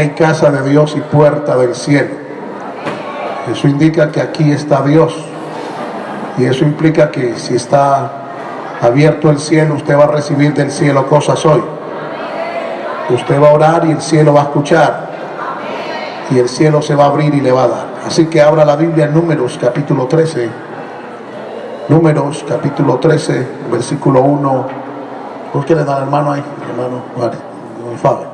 hay casa de Dios y puerta del cielo. Eso indica que aquí está Dios. Y eso implica que si está abierto el cielo, usted va a recibir del cielo cosas hoy. Usted va a orar y el cielo va a escuchar. Y el cielo se va a abrir y le va a dar. Así que abra la Biblia en Números capítulo 13. Números capítulo 13, versículo 1. Búsquele al hermano ahí, hermano, vale,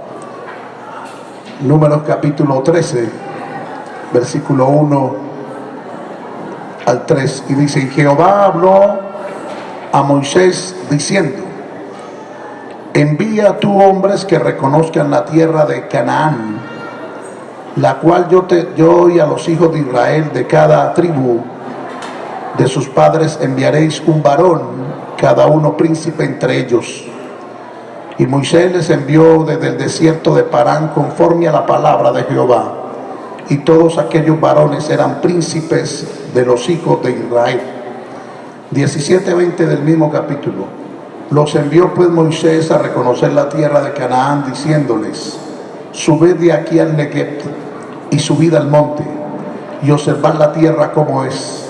Números capítulo 13, versículo 1 al 3. Y dice, Jehová habló a Moisés diciendo, envía tú hombres que reconozcan la tierra de Canaán, la cual yo, te, yo y a los hijos de Israel de cada tribu de sus padres enviaréis un varón, cada uno príncipe entre ellos y Moisés les envió desde el desierto de Parán conforme a la palabra de Jehová. Y todos aquellos varones eran príncipes de los hijos de Israel. 17-20 del mismo capítulo. Los envió pues Moisés a reconocer la tierra de Canaán, diciéndoles, subed de aquí al Negev y subid al monte y observad la tierra como es,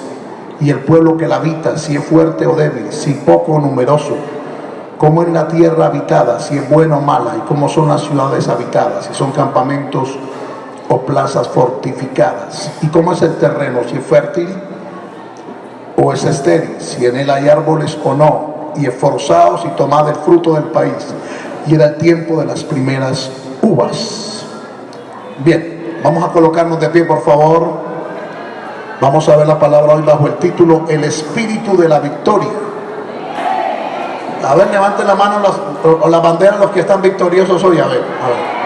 y el pueblo que la habita, si es fuerte o débil, si poco o numeroso cómo es la tierra habitada, si es buena o mala, y cómo son las ciudades habitadas, si son campamentos o plazas fortificadas, y cómo es el terreno, si es fértil o es estéril, si en él hay árboles o no, y esforzados y tomad el fruto del país. Y era el tiempo de las primeras uvas. Bien, vamos a colocarnos de pie, por favor. Vamos a ver la palabra hoy bajo el título El Espíritu de la Victoria. A ver, levanten la mano los, o, la bandera los que están victoriosos hoy. A ver, a ver.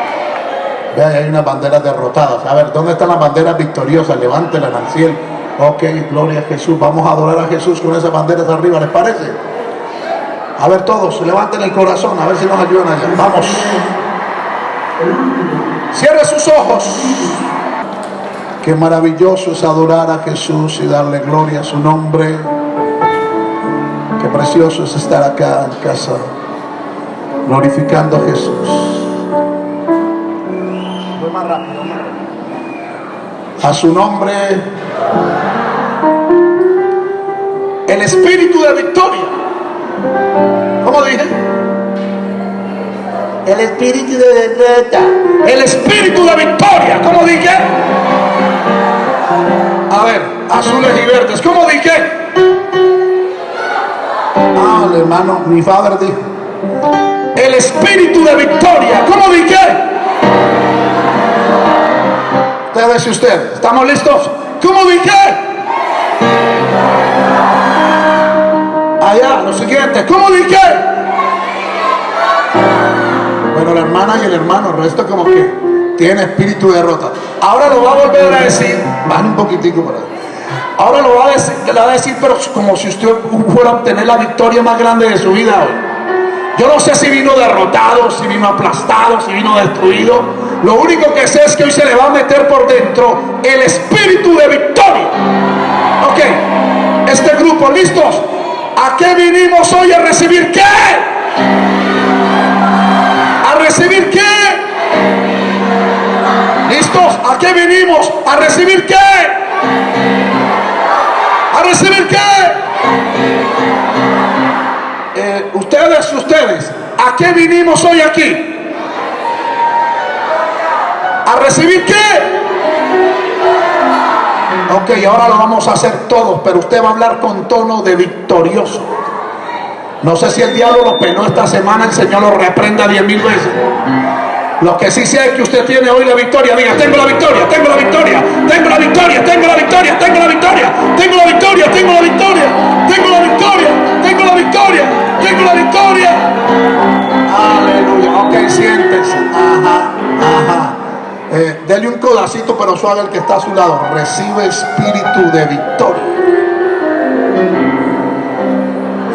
Vean, hay unas banderas derrotadas. A ver, ¿dónde están las banderas victoriosas? Levántela, Nanciel. Ok, gloria a Jesús. Vamos a adorar a Jesús con esas banderas arriba, ¿les parece? A ver todos, levanten el corazón, a ver si nos ayudan allá. Vamos. Cierre sus ojos. Qué maravilloso es adorar a Jesús y darle gloria a su nombre. Precioso es estar acá en casa glorificando a Jesús. más rápido. A su nombre, el espíritu de victoria. ¿Cómo dije? El espíritu de derrota. El espíritu de victoria. ¿Cómo dije? A ver, azules y verdes. ¿Cómo dije? El hermano, mi padre dijo. El espíritu de victoria. ¿Cómo dije? Ustedes y usted. ¿Estamos listos? ¿Cómo dije? Allá, lo siguiente. ¿Cómo dije? Bueno, la hermana y el hermano, el resto como que tiene espíritu de derrota. Ahora lo va a volver a decir. Van un poquitico por ahí. Ahora lo va a decir, va a decir, pero como si usted fuera a obtener la victoria más grande de su vida hoy. Yo no sé si vino derrotado, si vino aplastado, si vino destruido. Lo único que sé es que hoy se le va a meter por dentro el espíritu de victoria. Ok, este grupo, ¿listos? ¿A qué vinimos hoy a recibir qué? ¿A recibir qué? ¿Listos? ¿A qué vinimos? ¿A recibir qué? ¿A recibir qué? Eh, ustedes, ustedes, ¿a qué vinimos hoy aquí? ¿A recibir qué? Ok, ahora lo vamos a hacer todos, pero usted va a hablar con tono de victorioso. No sé si el diablo lo penó esta semana, el Señor lo reprenda diez mil veces. Lo que sí sé es que usted tiene hoy la victoria. Diga, tengo la victoria, tengo la victoria, tengo la victoria, tengo la victoria, tengo la victoria, tengo la victoria, tengo la victoria, tengo la victoria, tengo la victoria, tengo la victoria. Aleluya. Ok, siéntese. Ajá, ajá. Eh, dele un codacito pero suave al que está a su lado. Recibe espíritu de victoria.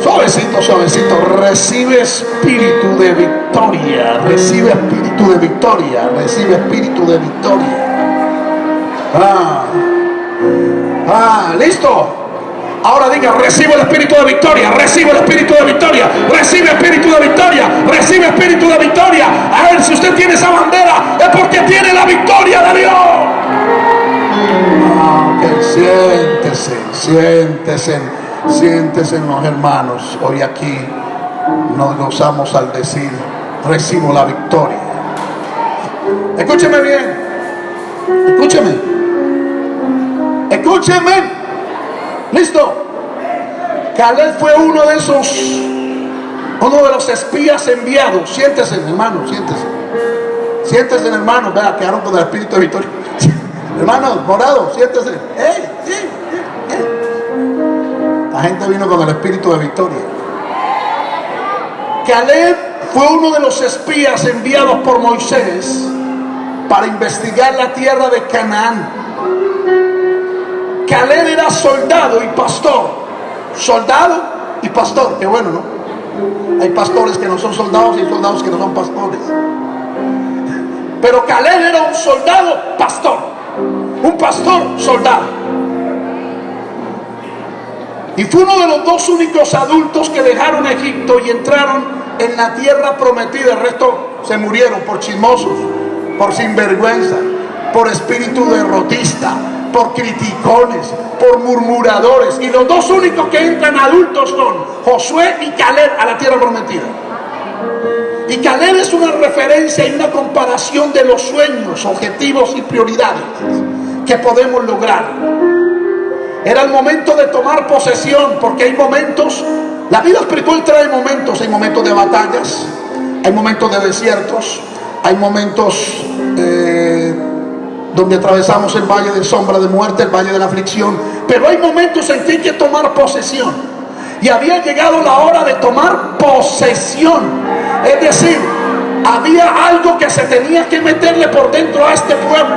Suavecito, suavecito. Recibe espíritu de victoria. Recibe espíritu de victoria. Recibe espíritu de victoria. Ah, ah listo. Ahora diga, recibe el espíritu de victoria, recibe el espíritu de victoria, recibe espíritu de victoria, recibe espíritu de victoria. A ver, si usted tiene esa bandera, es porque tiene la victoria de Dios. Ah, siéntese, siéntese, siéntese los hermanos. Hoy aquí nos gozamos al decir, recibo la victoria. Escúcheme bien, escúcheme, escúcheme. ¿Listo? Caleb fue uno de esos, uno de los espías enviados. Siéntese, hermano, siéntese. Siéntese, hermano. Vea, quedaron con el espíritu de victoria. hermano, morado, siéntese. La gente vino con el espíritu de victoria. Caleb fue uno de los espías enviados por Moisés para investigar la tierra de Canaán. Caleb era soldado y pastor. Soldado y pastor. Qué bueno, ¿no? Hay pastores que no son soldados y soldados que no son pastores. Pero Caleb era un soldado pastor. Un pastor soldado. Y fue uno de los dos únicos adultos que dejaron Egipto y entraron en la tierra prometida. El resto se murieron por chismosos, por sinvergüenza, por espíritu derrotista, por criticones, por murmuradores. Y los dos únicos que entran adultos son Josué y Caleb a la tierra prometida. Y Caleb es una referencia y una comparación de los sueños, objetivos y prioridades que podemos lograr. Era el momento de tomar posesión, porque hay momentos, la vida espiritual trae momentos, hay momentos de batallas, hay momentos de desiertos, hay momentos eh, donde atravesamos el valle de sombra de muerte, el valle de la aflicción. Pero hay momentos en que hay que tomar posesión. Y había llegado la hora de tomar posesión. Es decir, había algo que se tenía que meterle por dentro a este pueblo.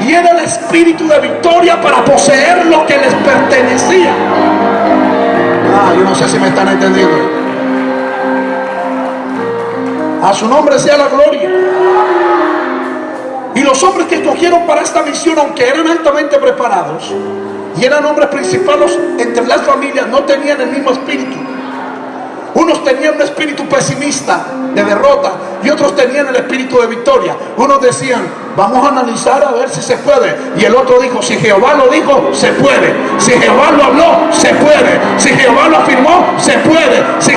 Y era el espíritu de victoria para poseer lo que les pertenecía. Ah, yo no sé si me están entendiendo. A su nombre sea la gloria. Y los hombres que escogieron para esta misión, aunque eran altamente preparados y eran hombres principales entre las familias, no tenían el mismo espíritu. Unos tenían un espíritu pesimista de derrota y otros tenían el espíritu de victoria. Unos decían, vamos a analizar a ver si se puede. Y el otro dijo, si Jehová lo dijo, se puede. Si Jehová lo habló, se puede. Si Jehová lo afirmó, se puede. Si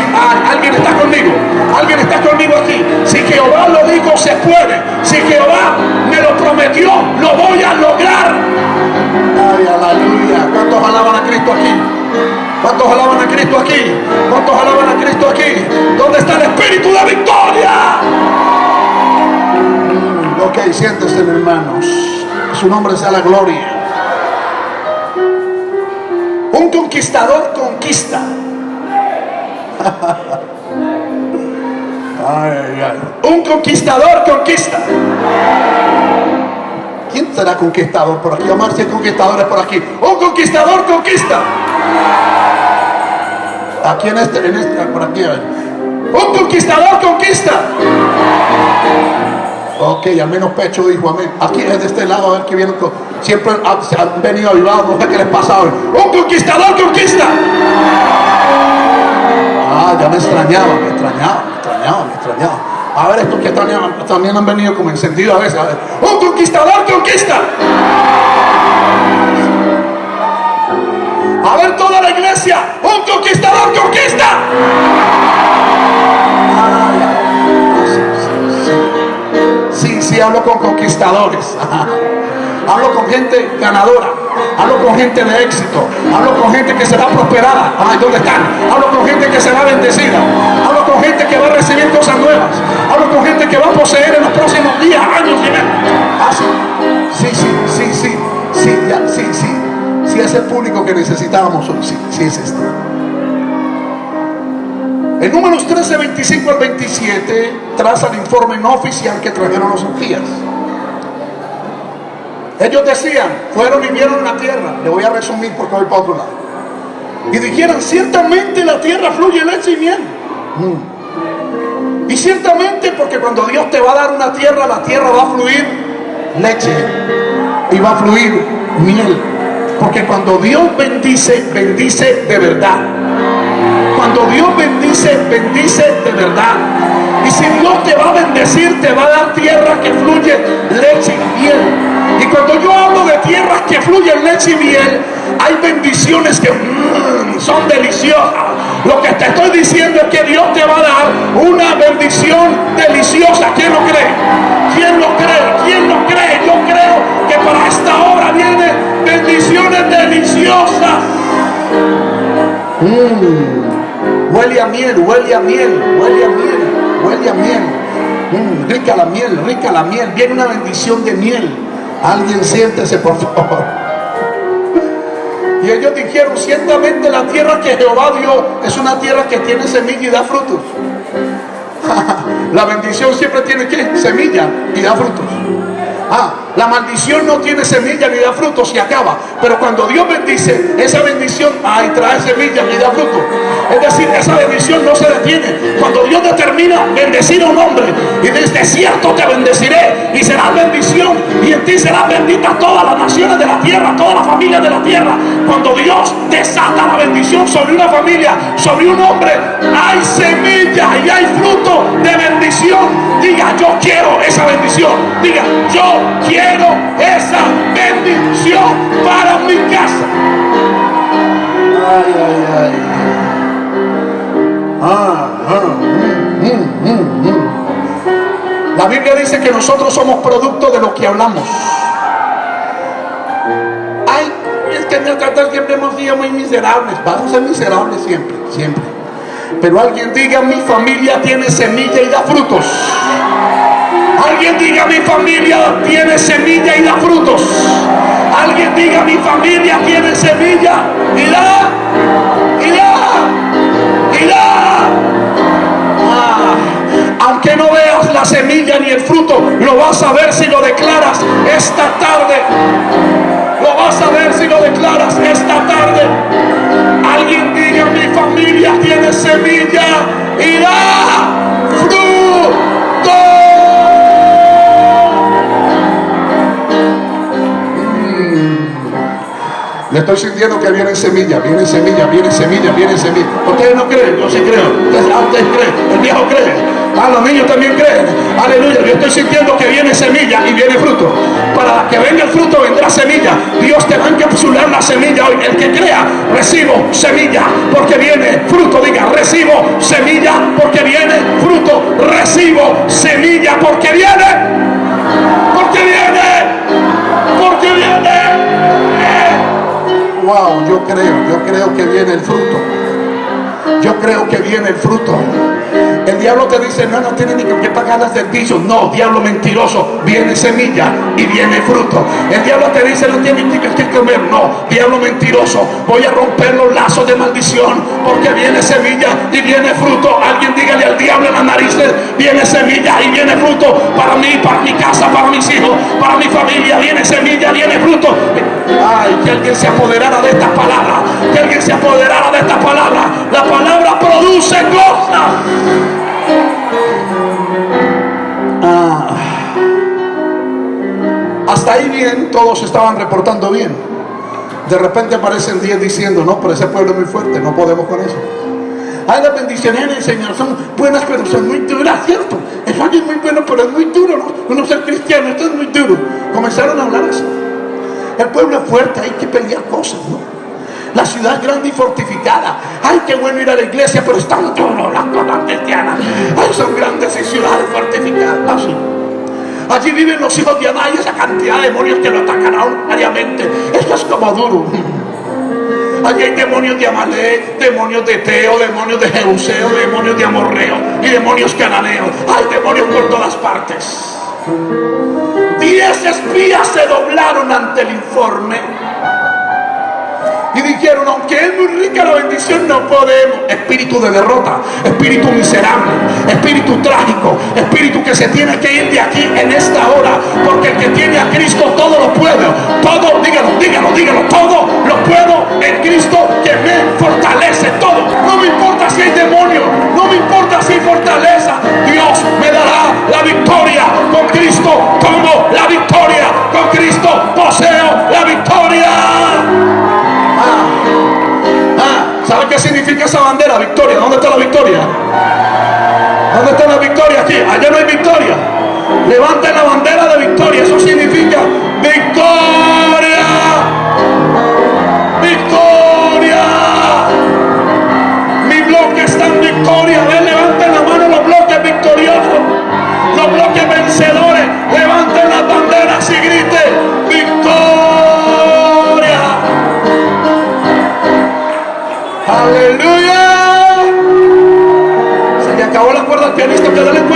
alguien está conmigo, alguien está conmigo aquí. Si Jehová lo dijo, se puede. Si Jehová me lo prometió, lo voy a lograr. ¿Cuántos alaban a Cristo aquí? ¿Cuántos alaban a Cristo aquí? Siéntese hermanos. Su nombre sea la gloria. Un conquistador conquista. Un conquistador conquista. ¿Quién será conquistador por aquí? Omar, si hay conquistadores por aquí. Un conquistador conquista. Aquí en este, en este, por aquí. Un conquistador conquista. Ok, al menos pecho dijo amén. Aquí es de este lado, a ver qué viene. Siempre han, venido avivados, no sé qué les pasa hoy. Un conquistador conquista. Ah, ya me extrañaba, me extrañaba, me extrañaba, me extrañaba. A ver, estos que también, también han venido como encendidos a veces. Un conquistador conquista. A ver toda la iglesia, Sí, sí, hablo con conquistadores. Hablo con gente ganadora. Hablo con gente de éxito. Hablo con gente que será prosperada. Ay, ¿dónde están? Hablo con gente que será bendecida. Hablo con gente que va a recibir cosas nuevas. Hablo con gente que va a poseer en los próximos días, años y meses. Ah, sí. Sí, sí, sí, sí. Sí, ya, sí, sí. Si es el público que necesitábamos hoy, sí, sí es este. En números 13, 25 al 27 traza el informe no oficial que trajeron los espías. Ellos decían, fueron y vieron la tierra. Le voy a resumir porque voy para otro lado. Y dijeron, ciertamente la tierra fluye leche y miel. Y ciertamente porque cuando Dios te va a dar una tierra, la tierra va a fluir leche y va a fluir miel. Porque cuando Dios bendice, bendice de verdad. Cuando Dios bendice, bendice de verdad. Y si Dios te va a bendecir, te va a dar tierra que fluye leche y miel. Y cuando yo hablo de tierras que fluyen leche y miel, hay bendiciones que mm, son deliciosas. Lo que te estoy diciendo es que Dios te va a dar una bendición deliciosa. ¿Quién lo cree? ¿Quién lo cree? ¿Quién lo cree? Yo creo que para esta hora vienen bendiciones deliciosas. Mm. Huele a miel, huele a miel, huele a miel, huele a miel. Mm, rica la miel, rica la miel. Viene una bendición de miel. Alguien siéntese, por favor. Y ellos dijeron, ciertamente la tierra que Jehová dio es una tierra que tiene semilla y da frutos. la bendición siempre tiene que semilla y da frutos. Ah, la maldición no tiene semilla ni da frutos y acaba. Pero cuando Dios bendice, esa bendición ay, trae semilla y da fruto. Es decir, esa bendición no se detiene. Cuando Dios determina bendecir a un hombre y desde cierto te bendeciré y será bendición y en ti será bendita todas las naciones de la tierra, todas las familias de la tierra. Cuando Dios desata la bendición sobre una familia, sobre un hombre, hay semilla y hay fruto de bendición. Diga, yo quiero esa bendición. Diga, yo quiero esa bendición para mi casa. Ah, ah, mm, mm, mm, La Biblia dice que nosotros somos producto de lo que hablamos. Ay, es que nosotros siempre hemos sido muy miserables. Vamos a ser miserables siempre, siempre. Pero alguien diga, mi familia tiene semilla y da frutos. Alguien diga mi familia tiene semilla y da frutos. Alguien diga mi familia tiene semilla y da, y da, y da. Ah, aunque no veas la semilla ni el fruto, lo vas a ver si lo declaras esta tarde. Lo vas a ver si lo declaras esta tarde. Alguien diga mi familia tiene semilla y da Le estoy sintiendo que viene semilla, viene semilla, viene semilla, viene semilla. Ustedes no creen, yo sí creo. Ustedes, ustedes creen, el viejo cree. Ah, los niños también creen. Aleluya. Yo estoy sintiendo que viene semilla y viene fruto. Para que venga el fruto vendrá semilla. Dios te va a encapsular la semilla hoy. El que crea, recibo semilla porque viene fruto. Diga, recibo semilla porque viene fruto. Recibo semilla porque viene. Creo, que viene el fruto. Yo creo que viene el fruto. El diablo te dice, no, no tiene ni que pagar las del. No, diablo mentiroso, viene semilla y viene fruto. El diablo te dice, no tiene ni que comer. No, diablo mentiroso, voy a romper los lazos de maldición porque viene semilla y viene fruto. Alguien dígale al diablo en las narices, viene semilla y viene fruto para mí, para mi casa, para mis hijos, para mi familia. Viene semilla, viene fruto. Ay, que alguien se apoderara de esta palabra. Que alguien se apoderara de esta palabra. La palabra produce cosas. Ah. Hasta ahí bien, todos estaban reportando bien. De repente aparecen 10 diciendo, no, pero ese pueblo es muy fuerte, no podemos con eso. Hay las bendiciones Señor son buenas, pero son muy duras, ¿cierto? Es Fuerte, hay que pelear cosas, ¿no? La ciudad grande y fortificada. Ay, qué bueno ir a la iglesia, pero están todos las cosas cristianas. Ay, son grandes y ciudades fortificadas. Allí viven los hijos de Adán y esa cantidad de demonios que lo atacarán diariamente. Esto es como duro. Allí hay demonios de Amalek, demonios de Teo, demonios de Jeuseo, demonios de Amorreo y demonios cananeos. Hay demonios por todas partes. Diez espías se doblaron ante el informe y dijeron, aunque es muy rica la bendición, no podemos. Espíritu de derrota, espíritu miserable, espíritu trágico, espíritu que se tiene que ir de aquí en esta hora, porque el que tiene a Cristo todo lo puede. Todo, dígalo, dígalo, dígalo, todo lo puedo en Cristo que me fortalece. Todo. No me importa si hay demonio, no me importa si hay fortaleza. Esa bandera, victoria. ¿Dónde está la victoria? ¿Dónde está la victoria aquí? Allá no hay victoria. Levanten la bandera pianista. Que dale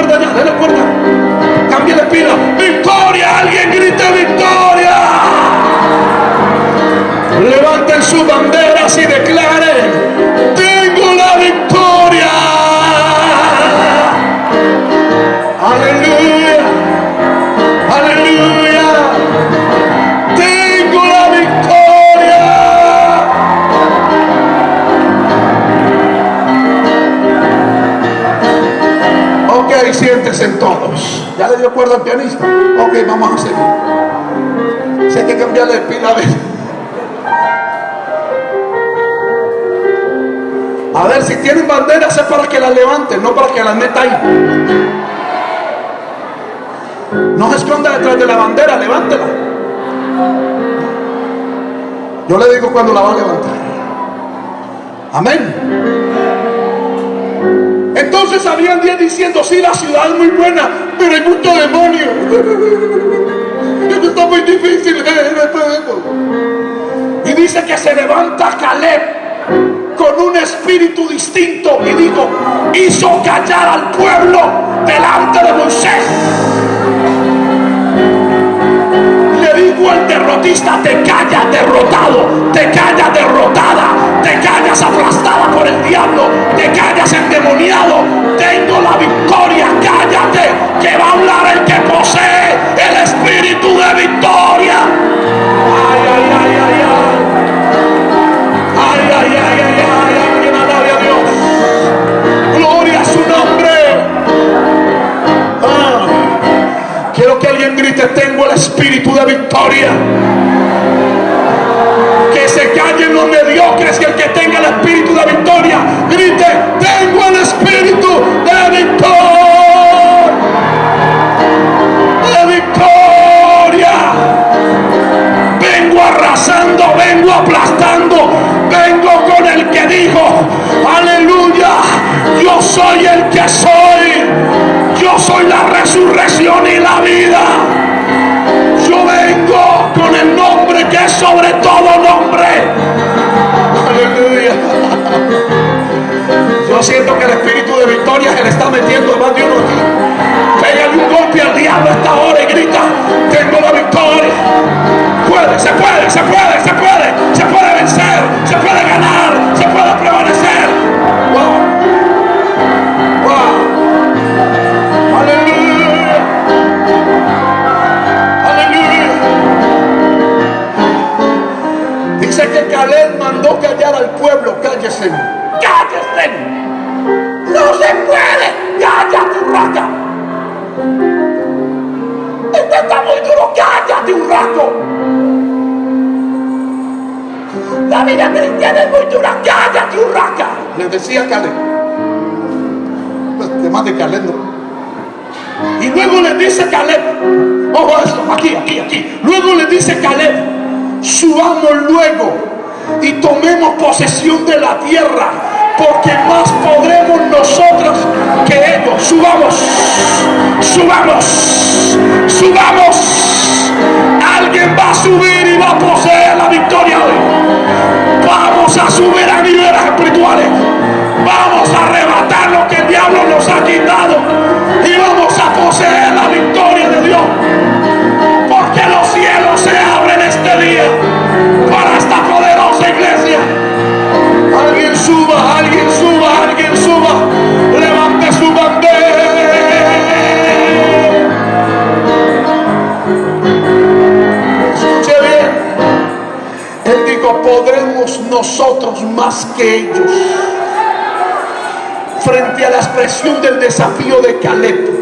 tienen banderas es para que las levanten, no para que las meta ahí. No se esconda detrás de la bandera, levántela. Yo le digo cuando la va a levantar. Amén. Entonces habían días diciendo, sí, la ciudad es muy buena, pero hay mucho demonio. Esto está muy difícil. Y dice que se levanta Caleb con un espíritu distinto y digo, hizo callar al pueblo delante de Moisés. Le digo al derrotista, te callas derrotado, te callas derrotada, te callas aplastada por el diablo, te callas endemoniado. Tengo la victoria, tengo el espíritu de victoria. Que se callen los mediocres, que el que tenga el espíritu de victoria, grite, tengo el espíritu de victoria. De victoria vengo arrasando, vengo aplastando, vengo con el que dijo, aleluya, yo soy el que soy, yo soy la resurrección y la vida. Yo siento que el espíritu de victoria se le está metiendo más de uno aquí. Pégale un golpe al diablo esta hora y grita, tengo la victoria. Puede, se puede, se puede, se puede, se puede vencer, se puede ganar, se puede prevalecer. Wow. Wow. Aleluya. Aleluya. Dice que Caleb pueblo, cállese. Cállese. No se puede. Cállate, raca. Esto está muy duro. Cállate un rato. La vida cristiana es muy dura. Cállate un raca. Le decía Caleb. Pues, además de Caleb, ¿no? Y luego le dice Caleb, ojo esto, aquí, aquí, aquí. Luego le dice Caleb, subamos luego y tomemos posesión de la tierra, porque más podremos nosotros que ellos. Subamos, subamos, subamos. Alguien va a subir y va a poseer la victoria hoy. Vamos a subir a niveles espirituales. Vamos a arrebatar lo que el diablo nos ha quitado. Nosotros más que ellos. Frente a la expresión del desafío de Caleb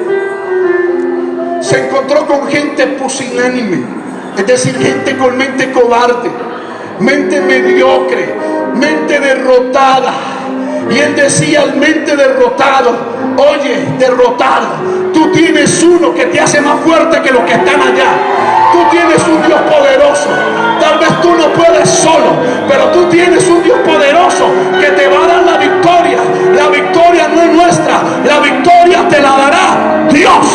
se encontró con gente pusilánime, es decir, gente con mente cobarde, mente mediocre, mente derrotada, Y él decía al mente derrotado, oye, derrotado, tú tienes uno que te hace más fuerte que los que están allá. Tú tienes un Dios poderoso. Tal vez tú no puedes solo, pero tú tienes un Dios poderoso que te va a dar la victoria. La victoria no es nuestra, la victoria te la dará Dios.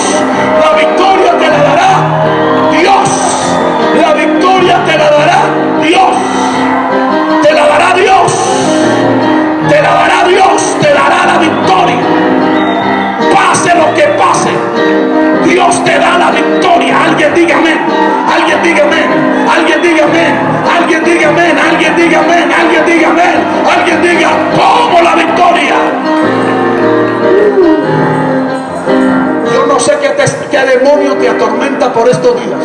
La victoria te la dará Dios. La victoria te la dará Dios. Te la dará Dios. Te la dará Dios. Te dará la victoria. Pase lo que pase. Dios te da la victoria. Alguien diga amén. Alguien diga amén. Alguien diga amén. Alguien diga amén. Alguien diga amén. Alguien diga amén. Alguien diga, como la victoria. Yo no sé qué, demonio te atormenta por estos días.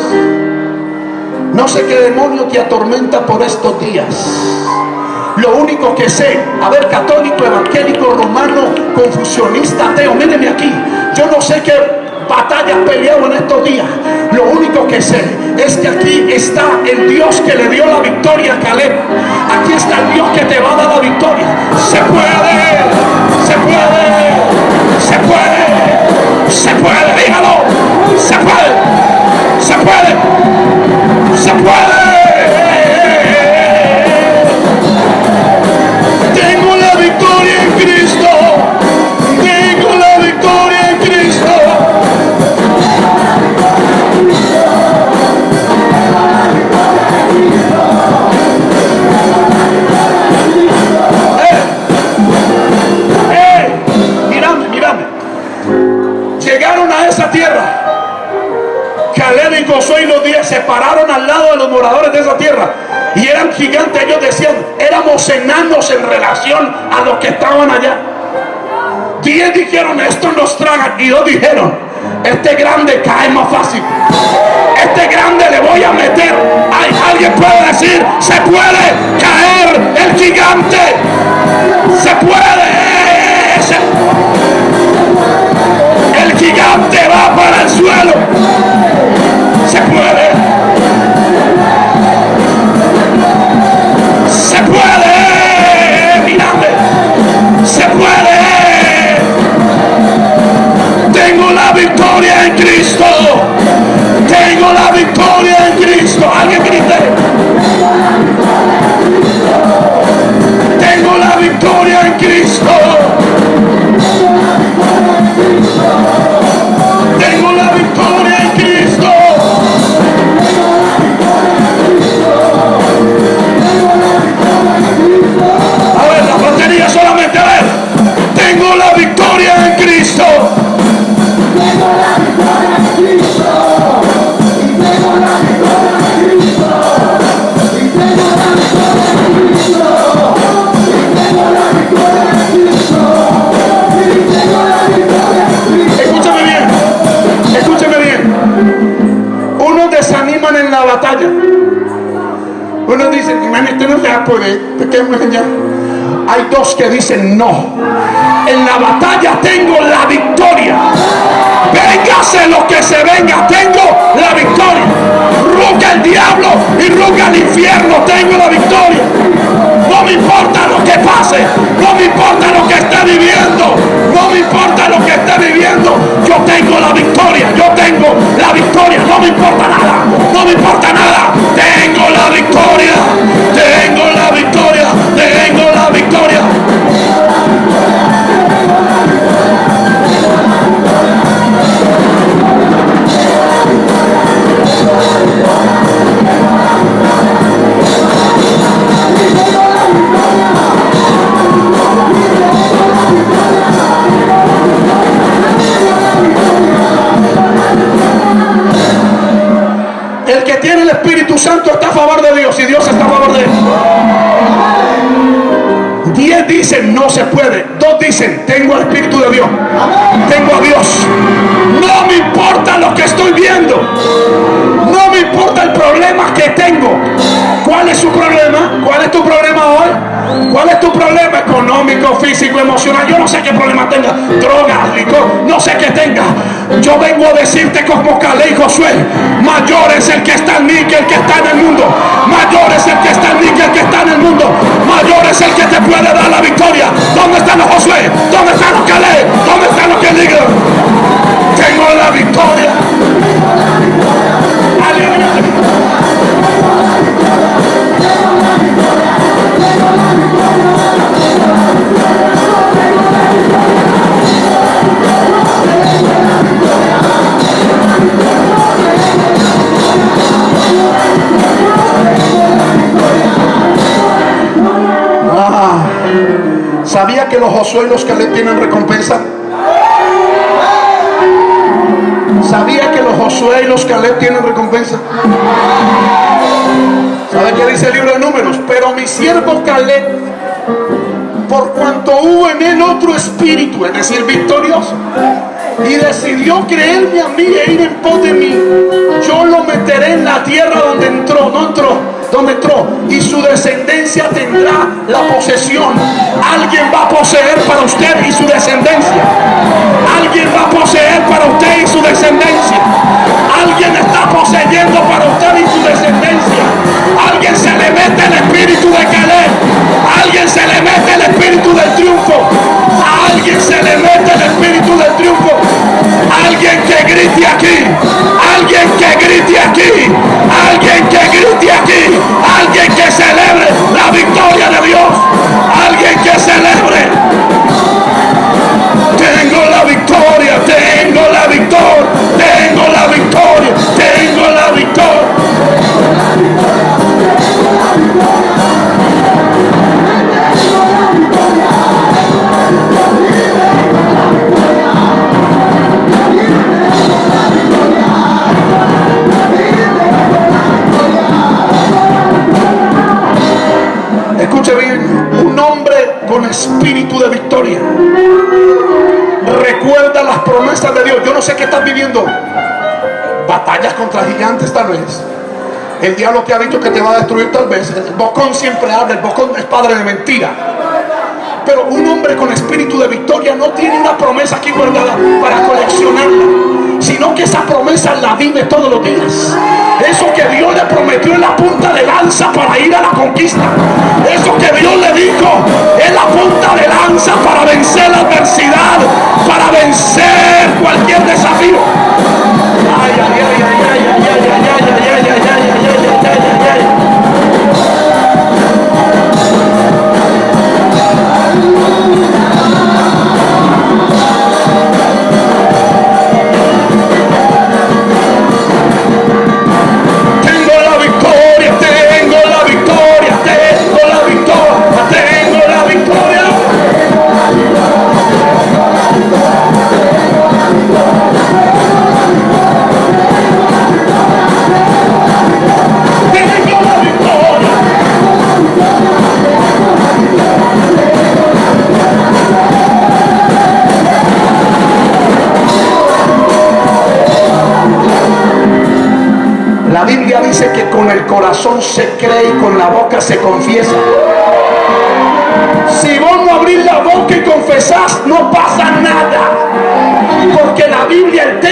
No sé qué demonio te atormenta por estos días. Lo único que sé, a ver, católico, evangélico, romano, confusionista, ateo, mírenme aquí. Yo no sé qué batallas peleado en estos días. Lo único que sé es que aquí está el Dios que le dio la victoria a Caleb. Aquí está el Dios que te va a dar la victoria. Se puede, se puede, se puede, se puede, dígalo, se puede, se puede, se puede. No. En la batalla tengo la victoria. Véngase lo que se venga, tengo la victoria. Ruga el diablo y ruga el infierno, tengo la victoria. No me importa lo que pase, no me importa lo que esté viviendo, no me importa lo que esté viviendo. Yo tengo la victoria, yo tengo la victoria, no me importa nada, no me importa nada. Tengo la victoria, qué problema tenga. Drogas, licor, no sé qué tenga. Yo vengo a decirte como Calé y Josué. Mayor es el que está en mí que el que está en el mundo. Mayor es el que está en mí que el que está en el mundo. Mayor es el que te puede dar la victoria. ¿Dónde está están los Josué? ¿Dónde están los Caleb? ¿Dónde están los que digan? Tengo la victoria. ¿Sabía que los Josué y los Caleb tienen recompensa? ¿Sabía que los Josué y los Caleb tienen recompensa? ¿Sabe qué dice el libro de números? Pero mi siervo Caleb, por cuanto hubo en él otro espíritu, es decir, victorioso, y decidió creerme a mí e ir en pos de mí, yo lo meteré en la tierra donde entró, no entró, donde entró y su descendencia tendrá la posesión. Alguien va a poseer para usted y su descendencia. Alguien va a poseer para usted y su descendencia. Alguien está poseyendo para usted y su descendencia. Alguien se le mete el espíritu de Caleb. Alguien se le mete el espíritu del triunfo. Alguien se le mete el espíritu del triunfo. Alguien que grite aquí. Alguien que grite aquí. Alguien que grite aquí. Te ha dicho que te va a destruir tal vez. El bocón siempre habla, el bocón es padre de mentira. Pero un hombre con espíritu de victoria no tiene una promesa aquí guardada para coleccionarla, sino que esa promesa la vive todos los días. Eso que Dios le prometió en la punta de lanza para ir a la conquista. Eso que Dios le dijo en la punta de lanza para vencer la adversidad,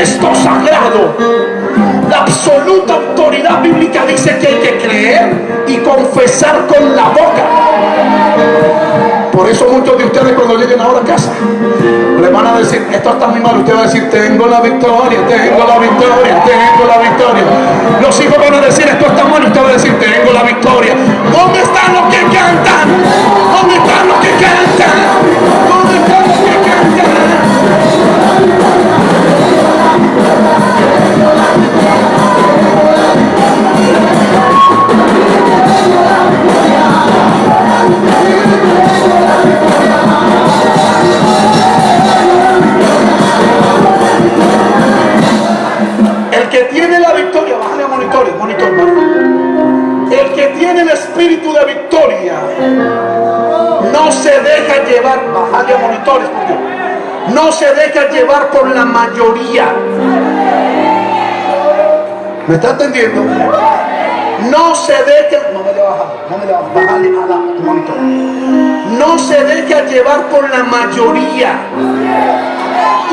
texto sagrado, la absoluta autoridad bíblica dice que hay que creer y confesar con la boca. Por eso muchos de ustedes cuando lleguen ahora a casa le van a decir, esto está muy mal, usted va a decir, tengo la victoria, tengo la victoria, tengo la victoria. Los hijos van a decir, esto está mal, usted va a decir, tengo la victoria. ¿Dónde están los que cantan? ¿Dónde están los que cantan? Deja llevar, bájale a monitores, por Dios. no se deja llevar por la mayoría. ¿Me está entendiendo? No se deja, no me le baja, no me le baja, bájale a la monitor. No se deja llevar por la mayoría.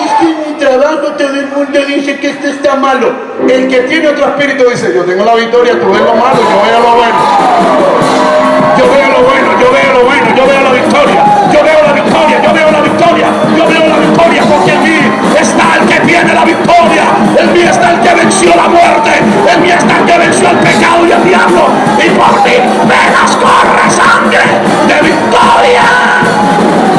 Es que mi trabajo todo el mundo dice que esto está malo. El que tiene otro espíritu dice, yo tengo la victoria, tú ves lo malo, yo veo lo bueno. Yo veo lo bueno, yo veo lo bueno, yo veo la victoria, la victoria, yo veo Yo veo la victoria porque en mí está el que tiene la victoria. En mí está el que venció la muerte. En mí está el que venció el pecado y el diablo. Y por ti venas corre sangre de victoria.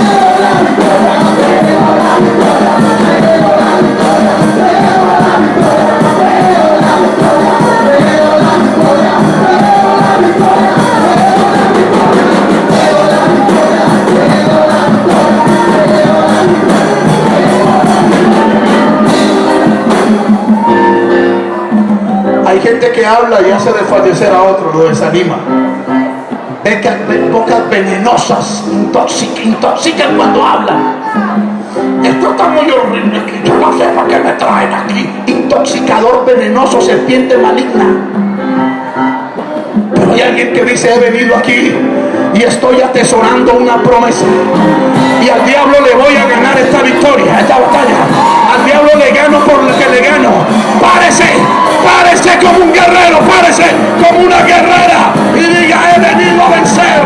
Habla y hace desfallecer a otro, lo desanima. Becas, bocas venenosas, intoxican, intoxican cuando hablan. Esto está muy horrible yo no sé por qué me traen aquí. Intoxicador venenoso, serpiente maligna. Pero hay alguien que dice, he venido aquí y estoy atesorando una promesa. Y al diablo le voy a ganar esta victoria, esta batalla. Al diablo le gano por lo que le gano. Párese, párese como un guerrero, párese como una guerrera. Y diga, he venido a vencer.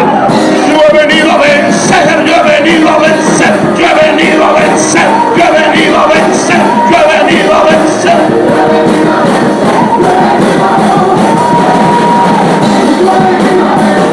Yo he venido a vencer, yo he venido a vencer, yo he venido a vencer, yo he venido a vencer.